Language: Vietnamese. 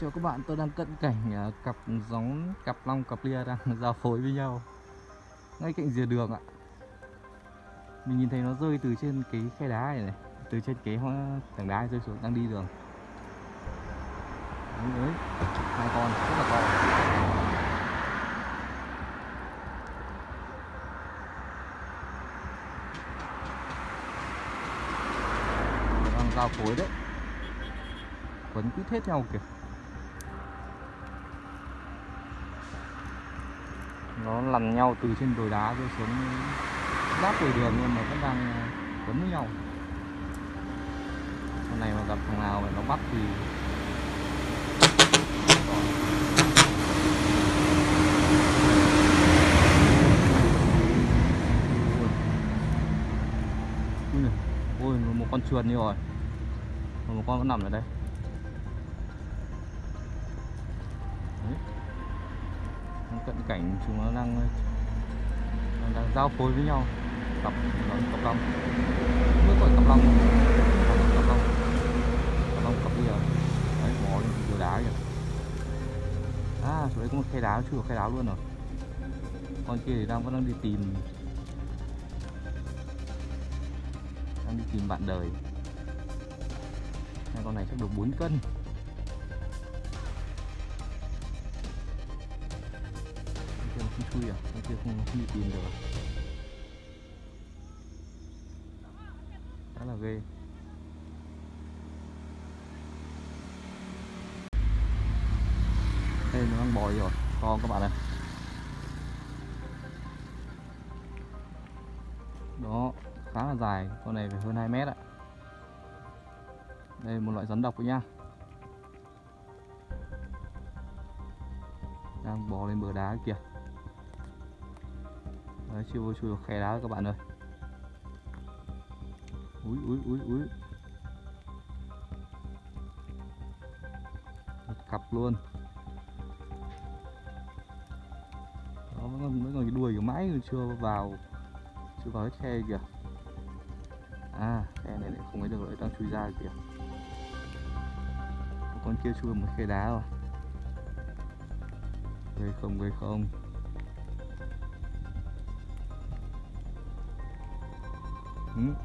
Chào các bạn, tôi đang cận cảnh à, cặp giống cặp long cặp lia đang giao phối với nhau ngay cạnh rìa đường ạ. Mình nhìn thấy nó rơi từ trên cái khe đá này này, từ trên cái tảng đá rơi xuống đang đi đường. Đấy, đấy, hai con rất là to. Đang giao phối đấy. Quấn quýt hết nhau kìa. Nó lằn nhau từ trên đồi đá rơi xuống giáp đồi đường luôn mà vẫn đang ờ, quấn với nhau. Con này mà gặp thằng nào mà nó bắt thì ui ôi một con chuồn đi rồi. Một con vẫn nằm ở đây. Đấy cận cảnh chúng nó đang đang, đang giao phối với nhau. Cặp nó cặp long. Mới gọi cặp long. Cặp long cặp long cặp bây giờ đấy bò lên từ đá kìa. À chỗ đấy có một khe đá chưa khe đá luôn rồi con kia thì đang vẫn đang đi tìm. Đang đi tìm bạn đời. Hai con này chắc được 4 cân. Không chui à con kia không, không đi tìm được à? khá là ghê. Đây nó đang bò rồi. Con các bạn này đó khá là dài. Con này phải hơn 2 mét ạ. Đây một loại rắn độc nhá. Đang bò lên bờ đá kìa. Đấy, chưa vô chui vào khe đá các bạn ơi. Úi úi úi úi. Một cặp luôn. Đó vẫn còn, vẫn còn cái đuôi của mãi chưa vào chưa vào hết khe kìa. À khe này lại không ấy được rồi đang chui ra kìa. Con kia chui vào một khe đá rồi. Gây không gây không. 嗯。